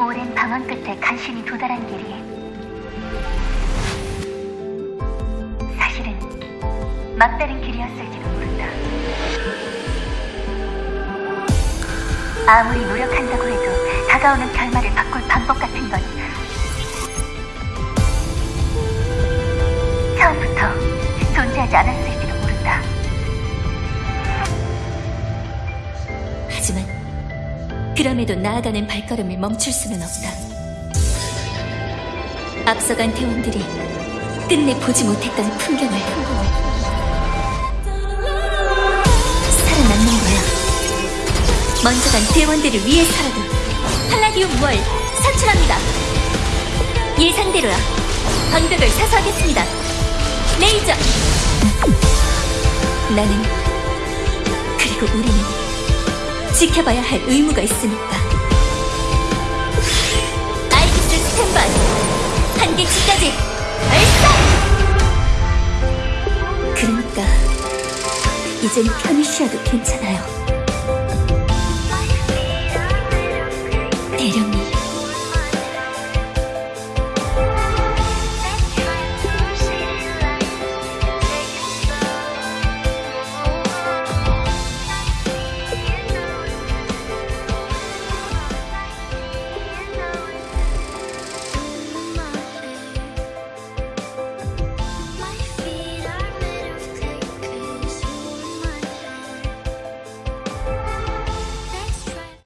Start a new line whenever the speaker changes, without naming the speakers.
오랜 방황 끝에 간신히 도달한 길이 사실은 막다른 길이었을지도 모른다. 아무리 노력한다고 해도 다가오는 결말을 바꿀 방법 같은 건 처음부터 존재하지 않았을
그럼에도 나아가는 발걸음을 멈출 수는 없다. 앞서간 대원들이 끝내 보지 못했던 풍경을 살아남는 거야. 먼저 간 대원들을 위해서라도 팔라디움 월 산출합니다. 예상대로야. 방벽을 사수하겠습니다. 레이저! 나는 그리고 우리는 지켜봐야 할 의무가 있으니까. 아이기스 스탠바이! 한계치까지 발사! 그러니까 이젠 편히 쉬어도 괜찮아요.